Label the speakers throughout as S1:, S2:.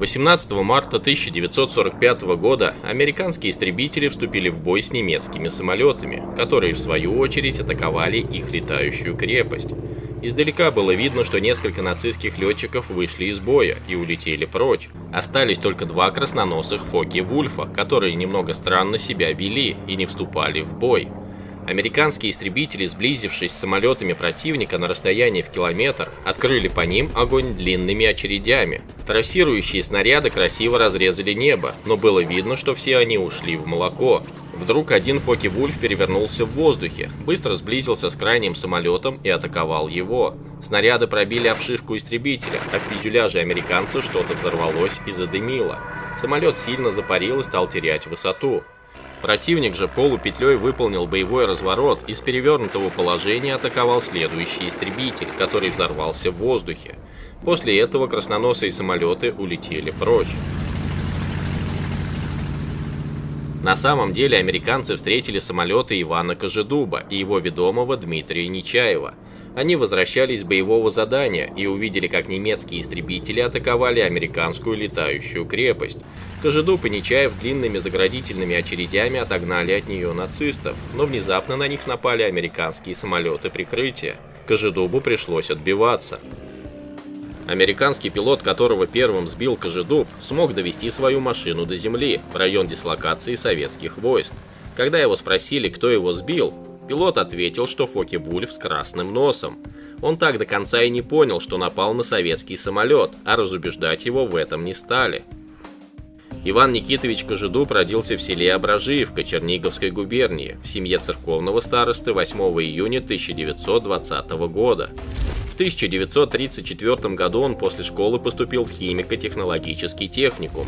S1: 18 марта 1945 года американские истребители вступили в бой с немецкими самолетами, которые в свою очередь атаковали их летающую крепость. Издалека было видно, что несколько нацистских летчиков вышли из боя и улетели прочь. Остались только два красноносых Фоки-Вульфа, которые немного странно себя вели и не вступали в бой. Американские истребители, сблизившись с самолетами противника на расстоянии в километр, открыли по ним огонь длинными очередями. Трассирующие снаряды красиво разрезали небо, но было видно, что все они ушли в молоко. Вдруг один Фоки-Вульф перевернулся в воздухе, быстро сблизился с крайним самолетом и атаковал его. Снаряды пробили обшивку истребителя, а в фюзеляже американца что-то взорвалось и задымило. Самолет сильно запарил и стал терять высоту. Противник же полупетлей выполнил боевой разворот и с перевернутого положения атаковал следующий истребитель, который взорвался в воздухе. После этого красноносые самолеты улетели прочь. На самом деле американцы встретили самолеты Ивана Кожедуба и его ведомого Дмитрия Нечаева – они возвращались с боевого задания и увидели, как немецкие истребители атаковали американскую летающую крепость. Кожедуб и Нечаев длинными заградительными очередями отогнали от нее нацистов, но внезапно на них напали американские самолеты прикрытия. Кожедубу пришлось отбиваться. Американский пилот, которого первым сбил Кожедуб, смог довести свою машину до земли, в район дислокации советских войск. Когда его спросили, кто его сбил, Пилот ответил, что Фоки-Вульф с красным носом. Он так до конца и не понял, что напал на советский самолет, а разубеждать его в этом не стали. Иван Никитович Кожедуб родился в селе Ображиевка Черниговской губернии в семье церковного старосты 8 июня 1920 года. В 1934 году он после школы поступил в химико-технологический техникум.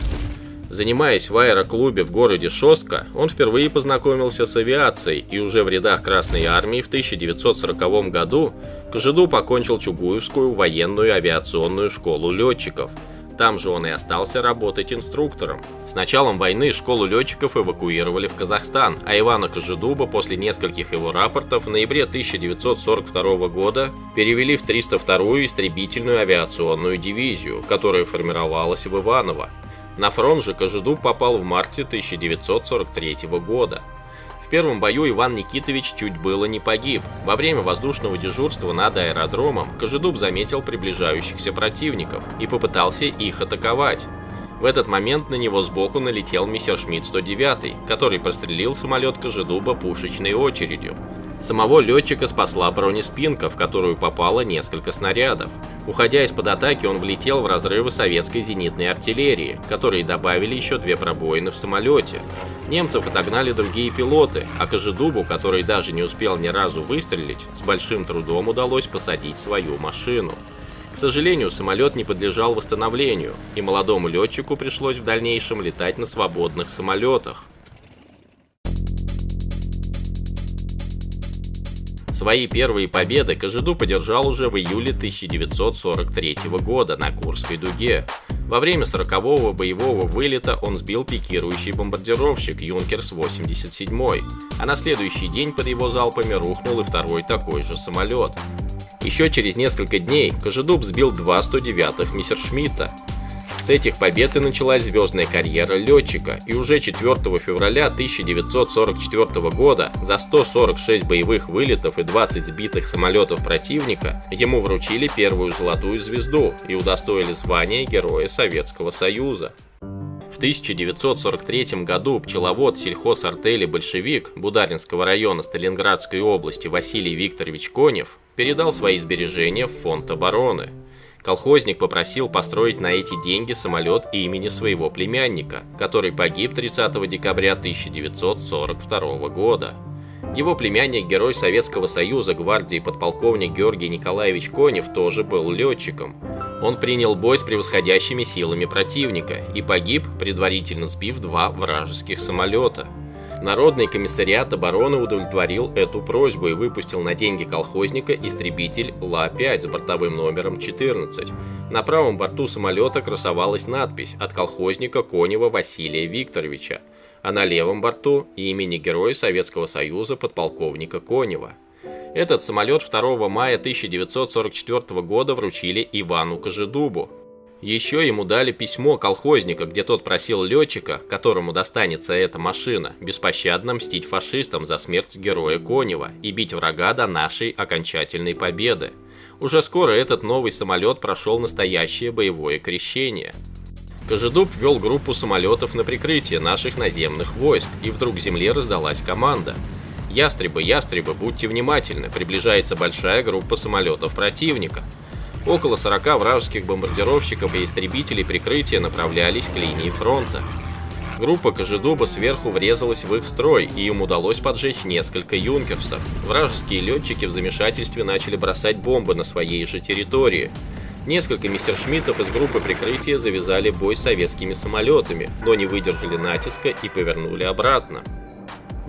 S1: Занимаясь в аэроклубе в городе Шостка, он впервые познакомился с авиацией и уже в рядах Красной Армии в 1940 году Кожеду покончил Чугуевскую военную авиационную школу летчиков. Там же он и остался работать инструктором. С началом войны школу летчиков эвакуировали в Казахстан, а Ивана Кожедуба после нескольких его рапортов в ноябре 1942 года перевели в 302-ю истребительную авиационную дивизию, которая формировалась в Иваново. На фронт же Кожедуб попал в марте 1943 года. В первом бою Иван Никитович чуть было не погиб. Во время воздушного дежурства над аэродромом Кожедуб заметил приближающихся противников и попытался их атаковать. В этот момент на него сбоку налетел Мессершмитт 109, который прострелил самолет Кожедуба пушечной очередью. Самого летчика спасла бронеспинка, в которую попало несколько снарядов. Уходя из-под атаки, он влетел в разрывы советской зенитной артиллерии, которые добавили еще две пробоины в самолете. Немцев отогнали другие пилоты, а Кожедубу, который даже не успел ни разу выстрелить, с большим трудом удалось посадить свою машину. К сожалению, самолет не подлежал восстановлению, и молодому летчику пришлось в дальнейшем летать на свободных самолетах. Свои первые победы Кожеду подержал уже в июле 1943 года на Курской дуге. Во время 40-го боевого вылета он сбил пикирующий бомбардировщик Юнкерс-87, а на следующий день под его залпами рухнул и второй такой же самолет. Еще через несколько дней Кожедуб сбил два 109-х Мессершмитта, этих побед и началась звездная карьера летчика, и уже 4 февраля 1944 года за 146 боевых вылетов и 20 сбитых самолетов противника ему вручили первую золотую звезду и удостоили звания Героя Советского Союза. В 1943 году пчеловод сельхозартели «Большевик» Бударинского района Сталинградской области Василий Викторович Конев передал свои сбережения в фонд обороны – Колхозник попросил построить на эти деньги самолет имени своего племянника, который погиб 30 декабря 1942 года. Его племянник, герой Советского Союза, гвардии подполковник Георгий Николаевич Конев, тоже был летчиком. Он принял бой с превосходящими силами противника и погиб, предварительно сбив два вражеских самолета. Народный комиссариат обороны удовлетворил эту просьбу и выпустил на деньги колхозника истребитель Ла-5 с бортовым номером 14. На правом борту самолета красовалась надпись от колхозника Конева Василия Викторовича, а на левом борту имени Героя Советского Союза подполковника Конева. Этот самолет 2 мая 1944 года вручили Ивану Кожедубу. Еще ему дали письмо колхозника, где тот просил летчика, которому достанется эта машина, беспощадно мстить фашистам за смерть героя Конева и бить врага до нашей окончательной победы. Уже скоро этот новый самолет прошел настоящее боевое крещение. Кожедуб вел группу самолетов на прикрытие наших наземных войск, и вдруг земле раздалась команда. «Ястребы, ястребы, будьте внимательны, приближается большая группа самолетов противника». Около 40 вражеских бомбардировщиков и истребителей прикрытия направлялись к линии фронта. Группа Кожедуба сверху врезалась в их строй, и им удалось поджечь несколько юнкерсов. Вражеские летчики в замешательстве начали бросать бомбы на своей же территории. Несколько мессершмиттов из группы прикрытия завязали бой с советскими самолетами, но не выдержали натиска и повернули обратно.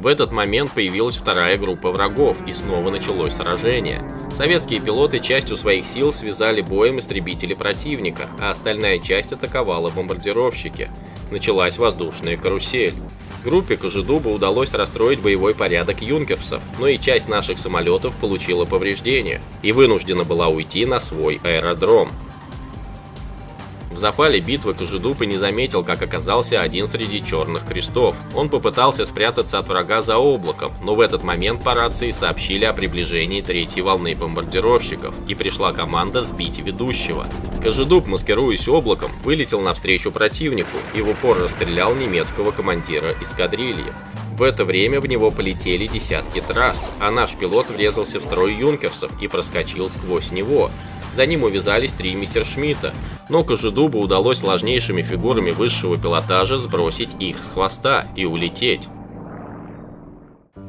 S1: В этот момент появилась вторая группа врагов, и снова началось сражение. Советские пилоты частью своих сил связали боем истребители противника, а остальная часть атаковала бомбардировщики. Началась воздушная карусель. Группе Кожедуба удалось расстроить боевой порядок юнкерсов, но и часть наших самолетов получила повреждения и вынуждена была уйти на свой аэродром. В запале битвы Кожедуб и не заметил, как оказался один среди черных крестов. Он попытался спрятаться от врага за облаком, но в этот момент по рации сообщили о приближении третьей волны бомбардировщиков, и пришла команда сбить ведущего. Кожедуб, маскируясь облаком, вылетел навстречу противнику и в упор расстрелял немецкого командира эскадрильи. В это время в него полетели десятки трасс, а наш пилот врезался в строй юнкерсов и проскочил сквозь него. За ним увязались три Мессершмитта, но Кожедубу удалось сложнейшими фигурами высшего пилотажа сбросить их с хвоста и улететь.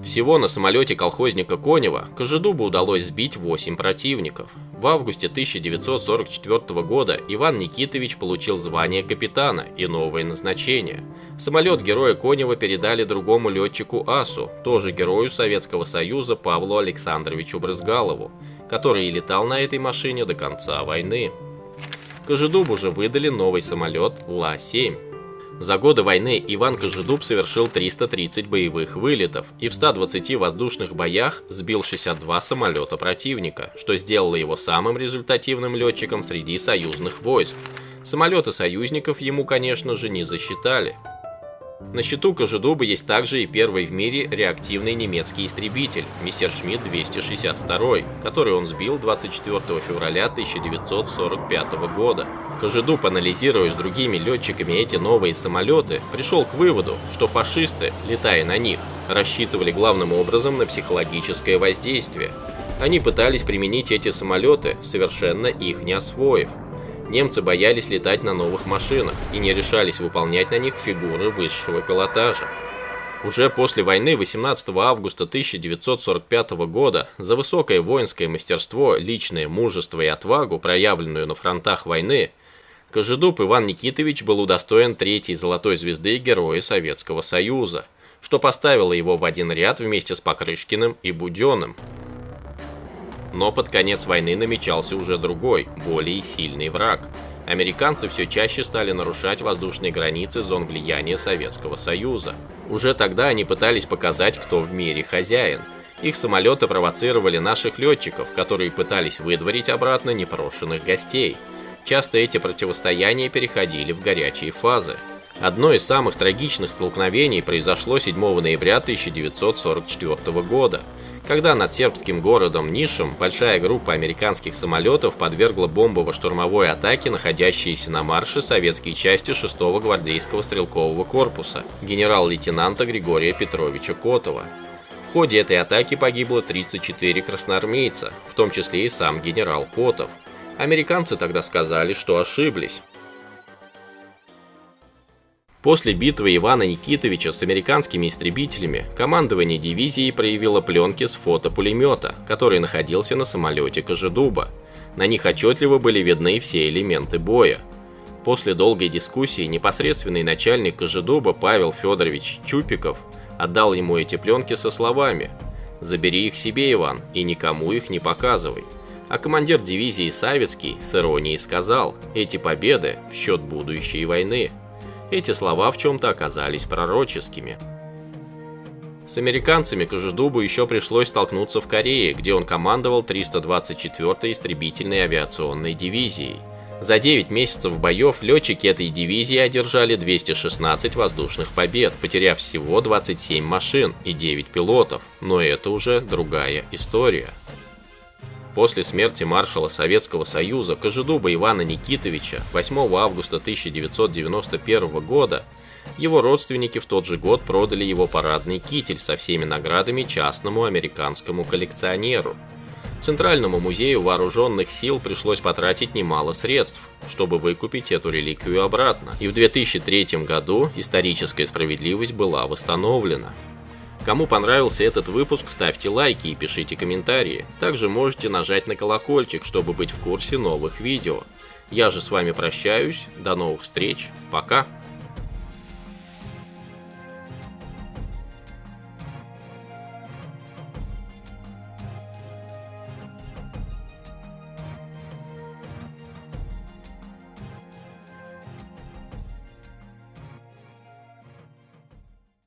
S1: Всего на самолете колхозника Конева Кожедубу удалось сбить 8 противников. В августе 1944 года Иван Никитович получил звание капитана и новое назначение. Самолет героя Конева передали другому летчику АСУ, тоже герою Советского Союза Павлу Александровичу Брызгалову, который и летал на этой машине до конца войны. Кожедубу же выдали новый самолет Ла-7. За годы войны Иван Кожедуб совершил 330 боевых вылетов и в 120 воздушных боях сбил 62 самолета противника, что сделало его самым результативным летчиком среди союзных войск. Самолеты союзников ему, конечно же, не засчитали. На счету Кожедуба есть также и первый в мире реактивный немецкий истребитель Мессершмитт 262, который он сбил 24 февраля 1945 года. Кожедуб, анализируя с другими летчиками эти новые самолеты, пришел к выводу, что фашисты, летая на них, рассчитывали главным образом на психологическое воздействие. Они пытались применить эти самолеты, совершенно их не освоив. Немцы боялись летать на новых машинах и не решались выполнять на них фигуры высшего пилотажа. Уже после войны 18 августа 1945 года за высокое воинское мастерство, личное мужество и отвагу, проявленную на фронтах войны, Кожедуб Иван Никитович был удостоен третьей золотой звезды Героя Советского Союза, что поставило его в один ряд вместе с Покрышкиным и Буденным. Но под конец войны намечался уже другой, более сильный враг. Американцы все чаще стали нарушать воздушные границы зон влияния Советского Союза. Уже тогда они пытались показать, кто в мире хозяин. Их самолеты провоцировали наших летчиков, которые пытались выдворить обратно непрошенных гостей. Часто эти противостояния переходили в горячие фазы. Одно из самых трагичных столкновений произошло 7 ноября 1944 года когда над сербским городом Нишем большая группа американских самолетов подвергла бомбово-штурмовой атаке находящиеся на марше советские части 6-го гвардейского стрелкового корпуса генерал-лейтенанта Григория Петровича Котова. В ходе этой атаки погибло 34 красноармейца, в том числе и сам генерал Котов. Американцы тогда сказали, что ошиблись. После битвы Ивана Никитовича с американскими истребителями командование дивизии проявило пленки с фотопулемета, который находился на самолете Кожедуба. На них отчетливо были видны все элементы боя. После долгой дискуссии непосредственный начальник Кожедуба Павел Федорович Чупиков отдал ему эти пленки со словами «Забери их себе, Иван, и никому их не показывай». А командир дивизии Савицкий с иронией сказал «Эти победы в счет будущей войны». Эти слова в чем-то оказались пророческими. С американцами Кожедубу еще пришлось столкнуться в Корее, где он командовал 324-й истребительной авиационной дивизией. За 9 месяцев боев летчики этой дивизии одержали 216 воздушных побед, потеряв всего 27 машин и 9 пилотов, но это уже другая история. После смерти маршала Советского Союза Кожедуба Ивана Никитовича 8 августа 1991 года его родственники в тот же год продали его парадный китель со всеми наградами частному американскому коллекционеру. Центральному музею вооруженных сил пришлось потратить немало средств, чтобы выкупить эту реликвию обратно, и в 2003 году историческая справедливость была восстановлена. Кому понравился этот выпуск, ставьте лайки и пишите комментарии. Также можете нажать на колокольчик, чтобы быть в курсе новых видео. Я же с вами прощаюсь, до новых встреч, пока!